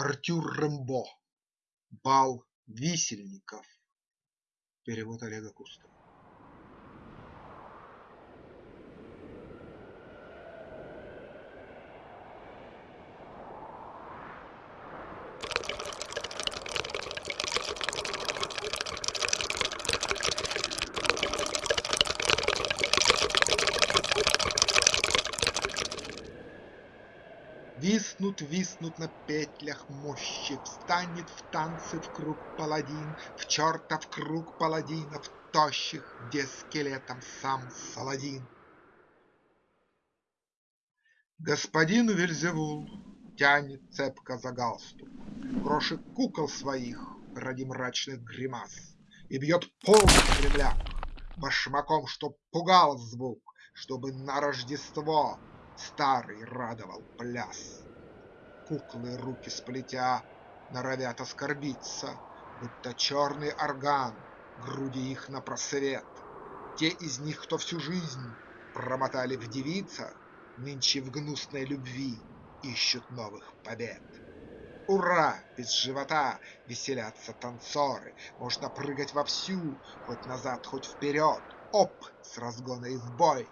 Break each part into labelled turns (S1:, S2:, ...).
S1: Артюр Рембо. Бал висельников. Перевод Олега Кустова. Виснут, виснут на петлях мощи, Встанет в танцы в круг паладин, В чертов круг паладинов тощих, Где скелетом сам Саладин. Господин Вельзевул тянет цепко за галстук Крошит кукол своих ради мрачных гримас И бьет полный кремляк башмаком, чтоб пугал звук, Чтобы на Рождество старый радовал пляс. Куклы, руки сплетя, норовят оскорбиться, Будто черный орган, груди их на просвет. Те из них, кто всю жизнь промотали в девицах, Нынче в гнусной любви ищут новых побед. Ура! Без живота веселятся танцоры, Можно прыгать вовсю, хоть назад, хоть вперед. Оп! С разгона и в бой!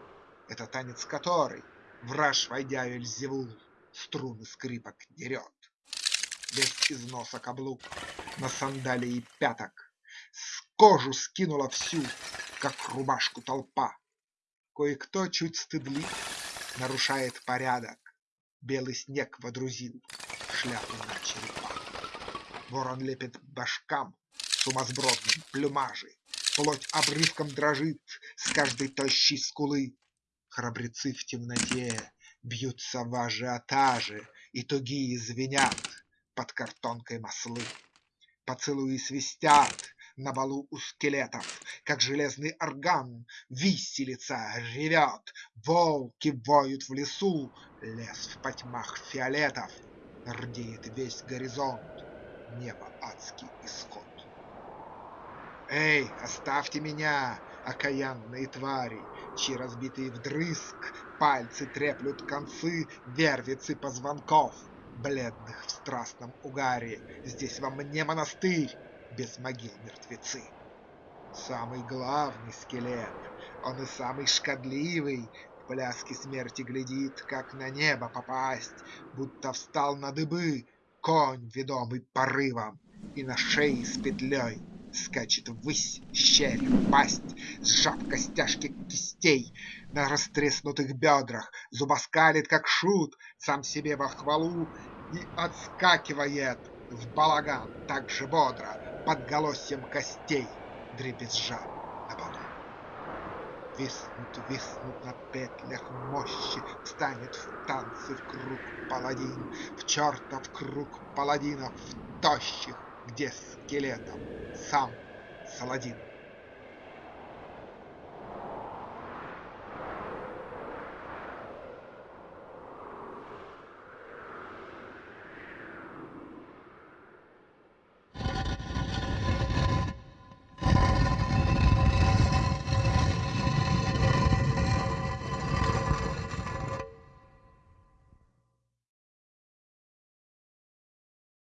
S1: Это танец который Враж, войдя Вельзевул, струны скрипок дерет. Без износа каблук, на сандалии пяток, С кожу скинула всю, как рубашку толпа. Кое-кто чуть стыдлив, нарушает порядок, Белый снег водрузил шляпу на черепа. Ворон лепит башкам сумасбродные плюмажи, Плоть обрывком дрожит с каждой тощей скулы, Храбрецы в темноте бьются в ажиотаже, И тугие звенят под картонкой маслы. Поцелуи свистят на балу у скелетов, Как железный орган виселица ревет, Волки воют в лесу, лес в потьмах фиолетов, Рдеет весь горизонт, небо адский исход. Эй, оставьте меня, окаянные твари, Чьи разбитые вдрызг пальцы треплют концы Вервицы позвонков, бледных в страстном угаре. Здесь вам не монастырь, без могил мертвецы. Самый главный скелет, он и самый шкодливый, В пляске смерти глядит, как на небо попасть, Будто встал на дыбы конь, ведомый порывом, И на шее с петлей Скачет ввысь щель, пасть, сжав костяшки кистей На растреснутых бедрах, зубоскалит, как шут, Сам себе во хвалу и отскакивает В балаган так же бодро, под голосьем костей, Дребезжа на полу. Виснут, виснут на петлях мощи, Встанет в танцы в круг паладин, В чертов круг паладинов тощих, где скелетом сам Саладин.